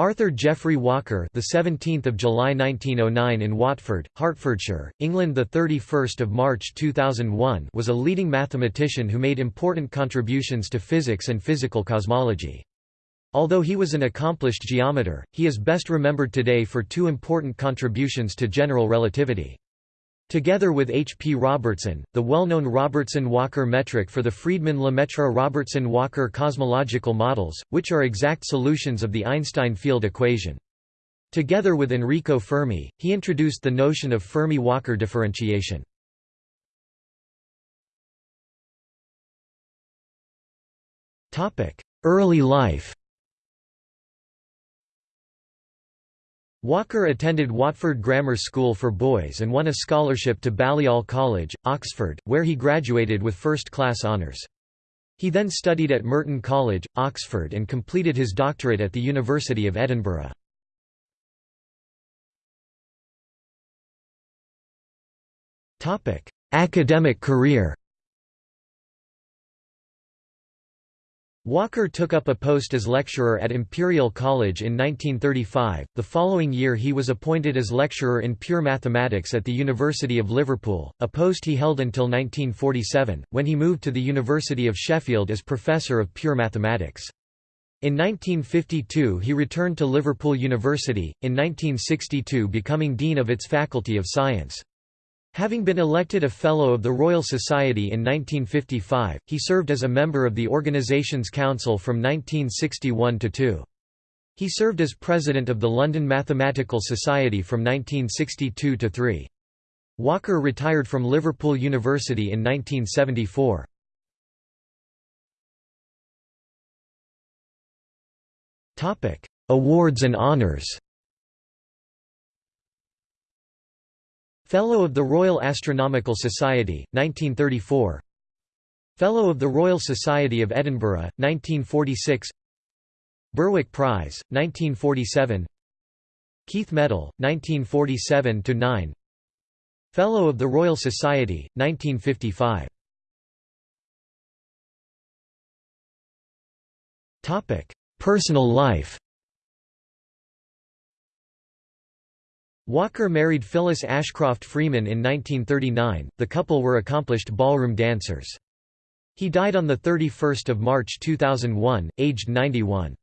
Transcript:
Arthur Geoffrey Walker, the 17th of July 1909 in Watford, Hertfordshire, England, the 31st of March 2001, was a leading mathematician who made important contributions to physics and physical cosmology. Although he was an accomplished geometer, he is best remembered today for two important contributions to general relativity. Together with H. P. Robertson, the well-known Robertson-Walker metric for the Friedmann-Lemaitre Robertson-Walker cosmological models, which are exact solutions of the Einstein field equation. Together with Enrico Fermi, he introduced the notion of Fermi-Walker differentiation. Early life Walker attended Watford Grammar School for Boys and won a scholarship to Balliol College, Oxford, where he graduated with first-class honours. He then studied at Merton College, Oxford and completed his doctorate at the University of Edinburgh. Academic career Walker took up a post as lecturer at Imperial College in 1935. The following year, he was appointed as lecturer in pure mathematics at the University of Liverpool, a post he held until 1947, when he moved to the University of Sheffield as professor of pure mathematics. In 1952, he returned to Liverpool University, in 1962, becoming dean of its Faculty of Science. Having been elected a Fellow of the Royal Society in 1955, he served as a member of the organisation's council from 1961 to 2. He served as president of the London Mathematical Society from 1962 to 3. Walker retired from Liverpool University in 1974. Awards and honours Fellow of the Royal Astronomical Society, 1934 Fellow of the Royal Society of Edinburgh, 1946 Berwick Prize, 1947 Keith Medal, 1947–9 Fellow of the Royal Society, 1955 Personal life Walker married Phyllis Ashcroft Freeman in 1939, the couple were accomplished ballroom dancers. He died on 31 March 2001, aged 91.